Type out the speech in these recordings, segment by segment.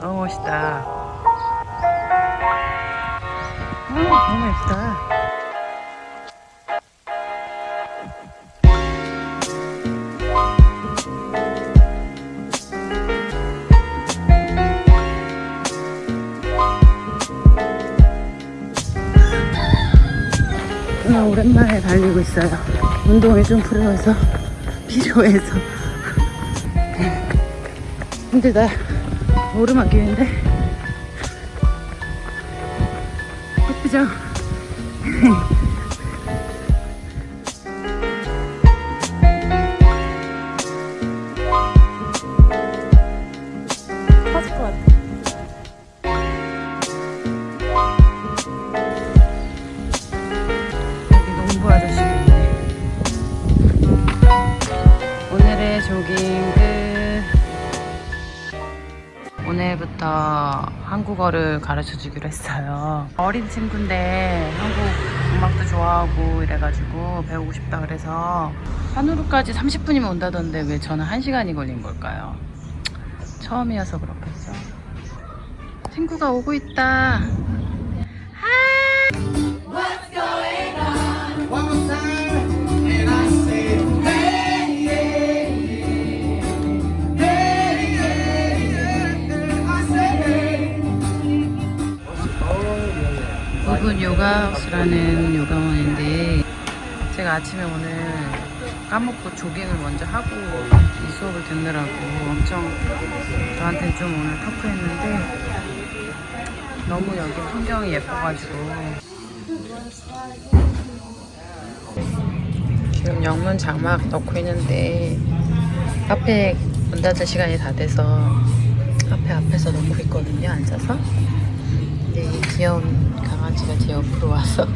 너무 멋있다. 어, 너무 예쁘다. 오랜만에 달리고 있어요. 운동이 좀 필요해서, 필요해서. 힘들다. 오르막 길인데. 예쁘죠? 한국어를 가르쳐 주기로 했어요. 어린 친구인데 한국 음악도 좋아하고 이래가지고 배우고 싶다 그래서 산후로까지 30분이면 온다던데 왜 저는 1시간이 걸린 걸까요? 처음이어서 그렇겠죠. 친구가 오고 있다. 부 분 요가하우스라는 요가원인데 제가 아침에 오늘 까먹고 조깅을 먼저 하고 이 수업을 듣느라고 엄청 저한테 좀 오늘 터프했는데 너무 여기 풍경이 예뻐가지고 지금 영문 장막 넣고 있는데 카페 문 닫을 시간이 다 돼서 카페 앞에서 넣고 있거든요 앉아서. 근데 이 귀여운 강아지가 제 옆으로 와서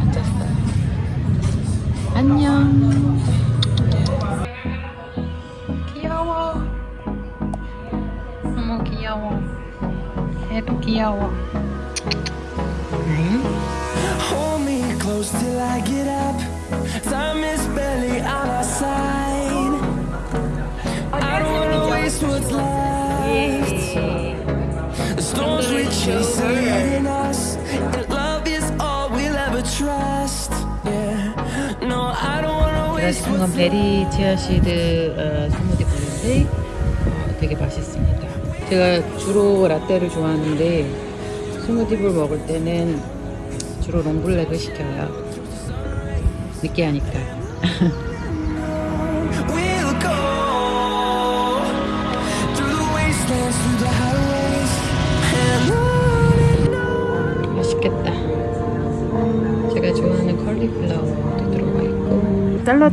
앉았어요. 안녕. 귀여워. 너무 귀여워. 얘도 귀여워. 네. Hold me close till I get up. Time is barely on our side. I don't wanna waste what's left. The storms we chase are 제가 시킨 건 베리 치아시드 어, 스무디 볼인데 어, 되게 맛있습니다. 제가 주로 라떼를 좋아하는데 스무디볼 먹을 때는 주로 롱블랙을 시켜요. 느끼하니까.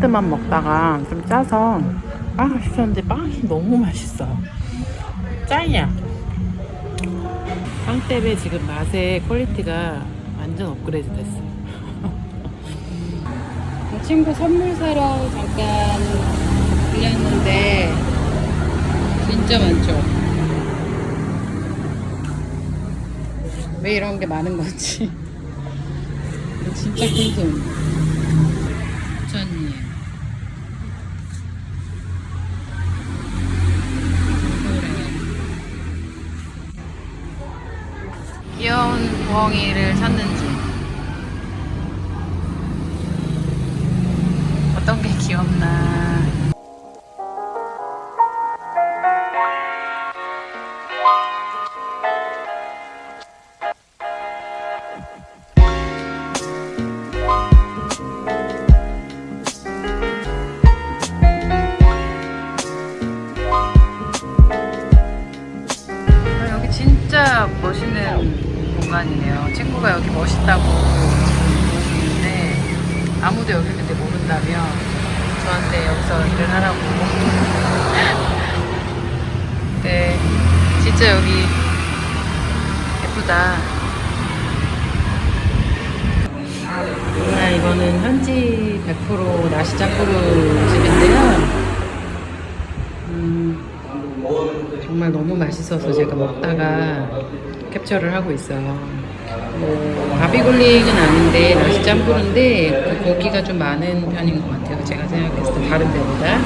샐러드만 먹다가 좀 짜서 빵을 시켰는데 빵이 너무 맛있어. 짱이야. 빵 때문에 지금 맛의 quality가 완전 업그레이드 됐어. 친구 선물 사러 잠깐 들렸는데 진짜 많죠. 왜 이런 게 많은 건지 진짜 궁금 부엉이를 찾는지. 어떤 게 귀엽나. 멋있는 공간이네요. 친구가 여기 멋있다고 보시는데 아무도 여기 근데 모른다며 저한테 여기서 일을 하라고. 네, 진짜 여기 예쁘다. 아, 이거는 현지 100% 나시 짬뿌르 집인데요. 음, 정말 너무 맛있어서 제가 먹다가 캡처를 하고 있어요. 뭐 바비굴링은 아닌데 나시 짬뿌르인데 그 고기가 좀 많은 편인 것 같아요. 제가 생각했을 때 다른 데보다.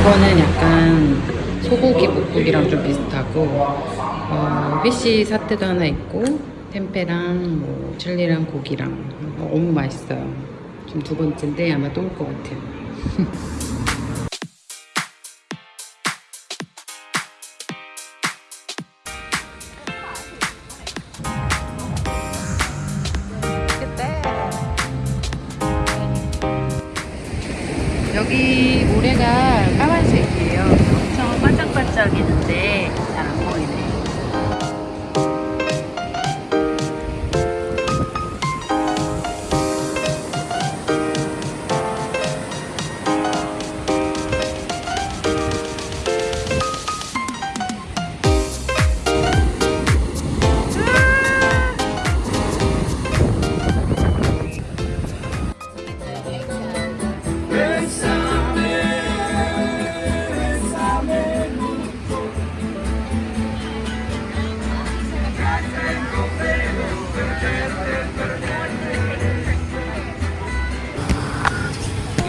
이거는 약간 소고기 묵국이랑 좀 비슷하고 어, 피시 사태도 하나 있고 템페랑 뭐 칠리랑 고기랑 어, 너무 맛있어요. 지금 두 번째인데 아마 또 올 것 같아요. 여기 모래가 까만색이에요. 엄청 반짝반짝이는데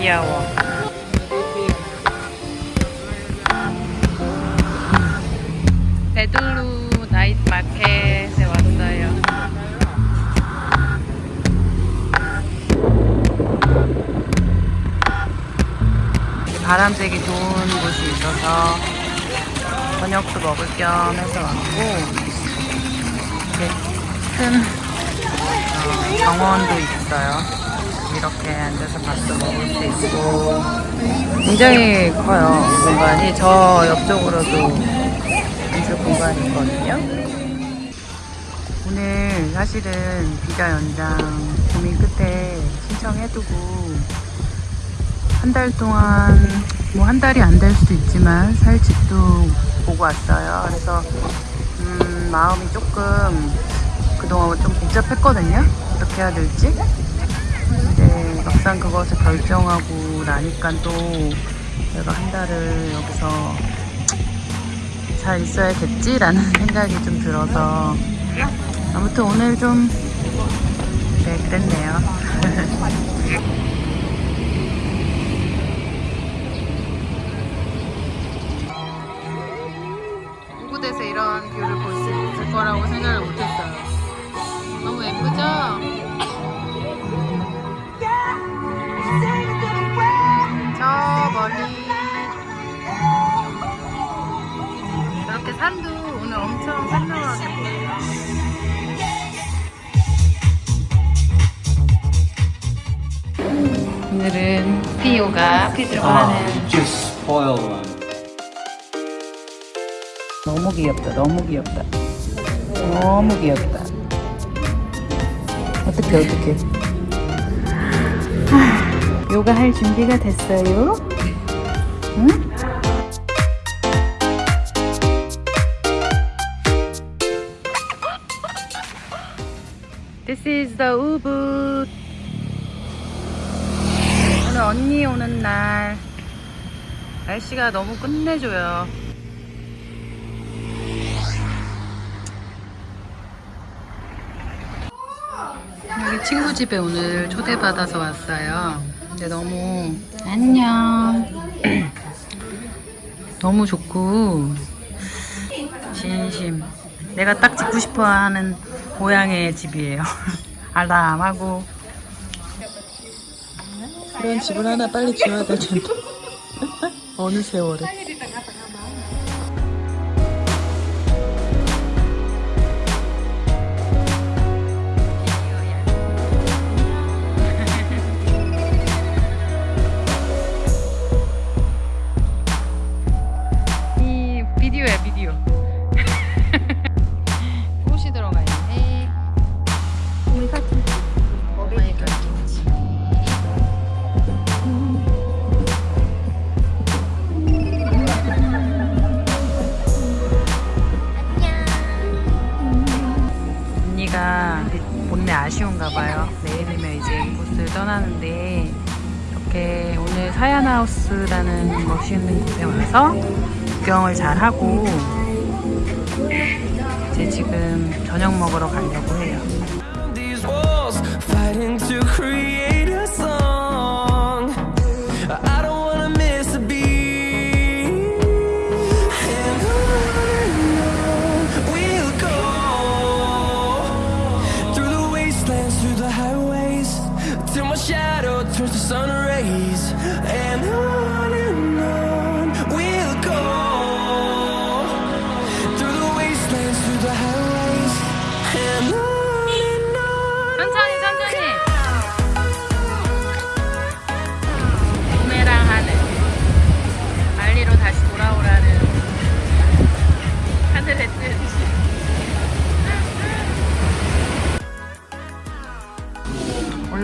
귀여워. 베들루 나이트 마켓에 왔어요. 바람 쐬기 좋은 곳이 있어서 저녁도 먹을 겸 해서 왔고 이렇게 큰 어, 정원도 있어요. 이렇게 앉아서 밥도 먹을 수 있고 굉장히 커요 공간이 저 옆쪽으로도 앉을 공간이 있거든요. 오늘 사실은 비자 연장 고민 끝에 신청해두고 한 달 동안 뭐 한 달이 안 될 수도 있지만 살 집도 보고 왔어요. 그래서 음, 마음이 조금 그동안 좀 복잡했거든요. 어떻게 해야 될지. 근데 막상 그것을 결정하고 나니까 또 내가 한 달을 여기서 잘 있어야겠지라는 생각이 좀 들어서 아무튼 오늘 좀 네, 그랬네요. 이곳에서 이런 view를 볼 수 있을 거라고 생각을 못했어요. 너무 예쁘죠? 산도 오늘 엄청 보여요. 오늘은 피오가 피드로 하는 one. 너무 귀엽다 너무 귀엽다 너무 귀엽다 어떡해 하, 요가 할 준비가 됐어요? 응? The 우붓 오늘 언니 오는 날 날씨가 너무 끝내줘요 여기 친구 집에 오늘 초대받아서 왔어요. 근데 너무 안녕. 너무 좋고 진심. 내가 딱 짓고 싶어하는 고향의 집이에요. 알람하고 그런 집을 하나 빨리 지어야 될 텐데 어느 세월에. 아쉬운가 봐요 내일이면 이제 이곳을 떠나는데 이렇게 오늘 사야나우스라는 멋있는 곳에 와서 구경을 잘 하고 이제 지금 저녁 먹으러 가려고 해요.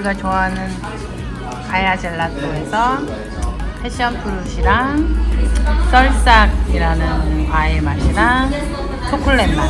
우리가 좋아하는 가야 젤라또에서 패션 프루시랑 썰싹이라는 과일 맛이랑 초콜릿 맛.